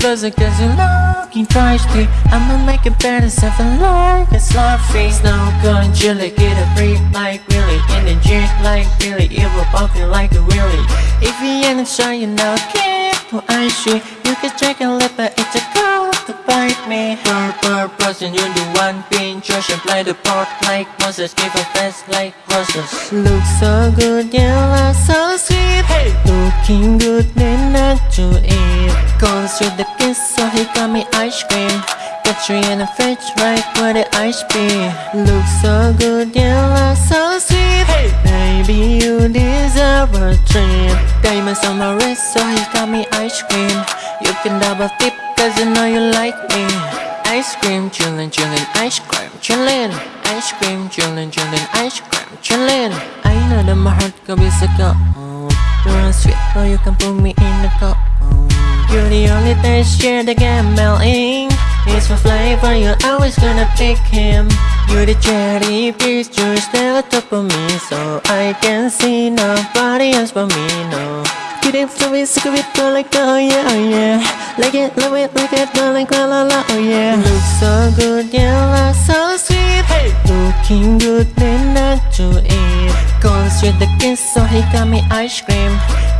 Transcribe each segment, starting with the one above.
cause I got you looking thirsty I'ma make it better, something like a slurpee Snow gun, chili, get a break like really. In the jet like Billy, it will pop you like a willy If you ain't sure you know, keep to ice you You can take a lip, but it's a girl to bite me. Purple person, you do one Church and play the part. Like Moses Give a face like roses Look so good, you look so sweet! Looking good, not to eat Goes with the kiss, so he got me ice cream Got you in the fridge, right where the ice be Look so good, you look so sweet Hey! Baby, you deserve a treat Diamonds on my wrist, so he got me ice cream You can double tip, cause you know you like me Ice cream, chillin', chillin', ice cream, chillin' Ice cream, chillin', chillin', ice cream, chillin' I know that my heart could be so cold You're sweet, so you can put me in the cold You're the only taste share that get melting It's for flavor, you're always gonna pick him. You're the cherry piece, you're still on top of me. So I can see nobody else but me, no. Get it, so it, sick of it, go like oh yeah, oh yeah. Like it, love it, like it, go like la la la, oh yeah. Look so good, yeah, look so sweet. Hey! Looking good, then not to eat Goes with the kiss, so he got me ice cream.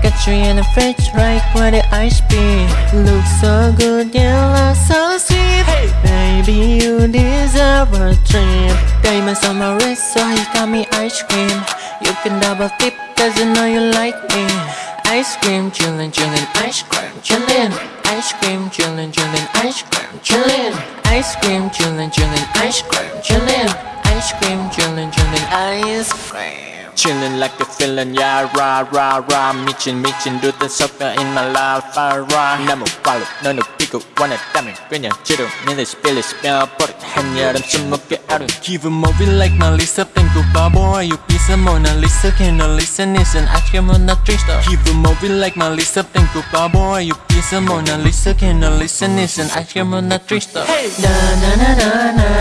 Got you in the fridge, right where the ice be. Look so good, yeah, look so sweet. Hey! Baby, you deserve a treat. Diamonds on my wrist, so he got me ice cream. You can double tip, cause you know you like me. Ice cream, chillin', chillin', ice cream, chillin' Ice cream, chillin', chillin', ice cream, chillin' Ice cream, chillin', chillin', ice cream, chillin' Ice cream, chillin', chillin', ice cream Chillin' like a feeling, yeah, rah, rah, rah. Michin, michin, do the soccer in my life, ah, rah. 나무 발로 너는 비고 원했다면 그냥 지루 니네 스피릿 뼈버릇 한 여름 숨먹게 하루 Give a movie like Melissa 땡구 바보 Are you pizza Mona Lisa? Can you listen listen 아침은 나 트리스터 Give a movie like Melissa 땡구 바보 Are you pizza Mona Lisa? Can you listen listen 아침은 나 트리스터 Hey! 나나나나나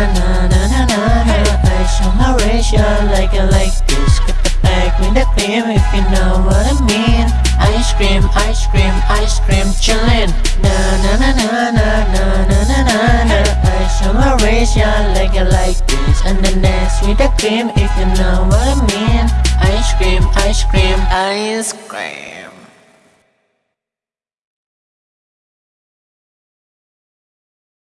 cream if you know what I mean. Ice cream, ice cream, ice cream chillin' Na na na na na na na na na na. I show my ratio like a like this. And the next with the cream if you know what I mean. Ice cream, ice cream, ice cream